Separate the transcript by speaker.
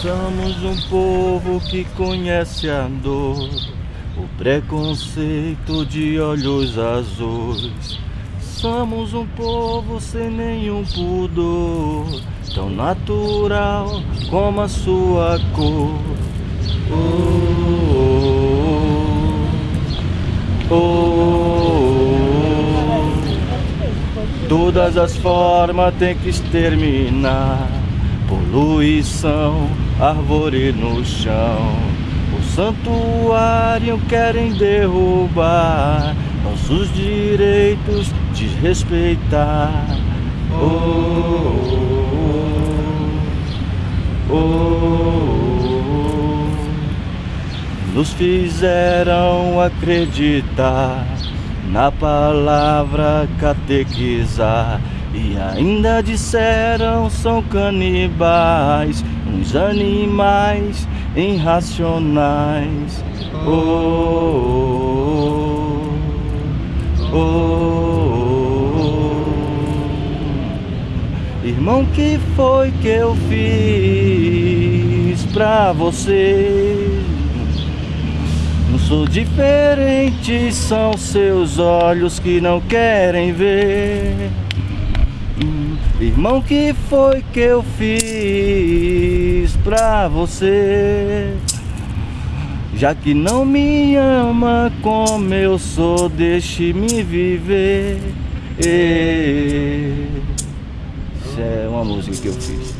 Speaker 1: Somos um povo que conhece a dor, o preconceito de olhos azuis. Somos um povo sem nenhum pudor, tão natural como a sua cor. Oh, oh, oh. Todas as formas tem que exterminar Poluição, árvore no chão O santuário querem derrubar Nossos direitos desrespeitar oh, oh, oh, Nos fizeram acreditar Na palavra catequizar e ainda disseram são canibais, uns animais irracionais. Oh, oh, oh, oh. Irmão, que foi que eu fiz pra você? Não sou diferente, são seus olhos que não querem ver. Irmão, que foi que eu fiz pra você? Já que não me ama como eu sou, deixe-me viver. Essa é uma música que eu fiz.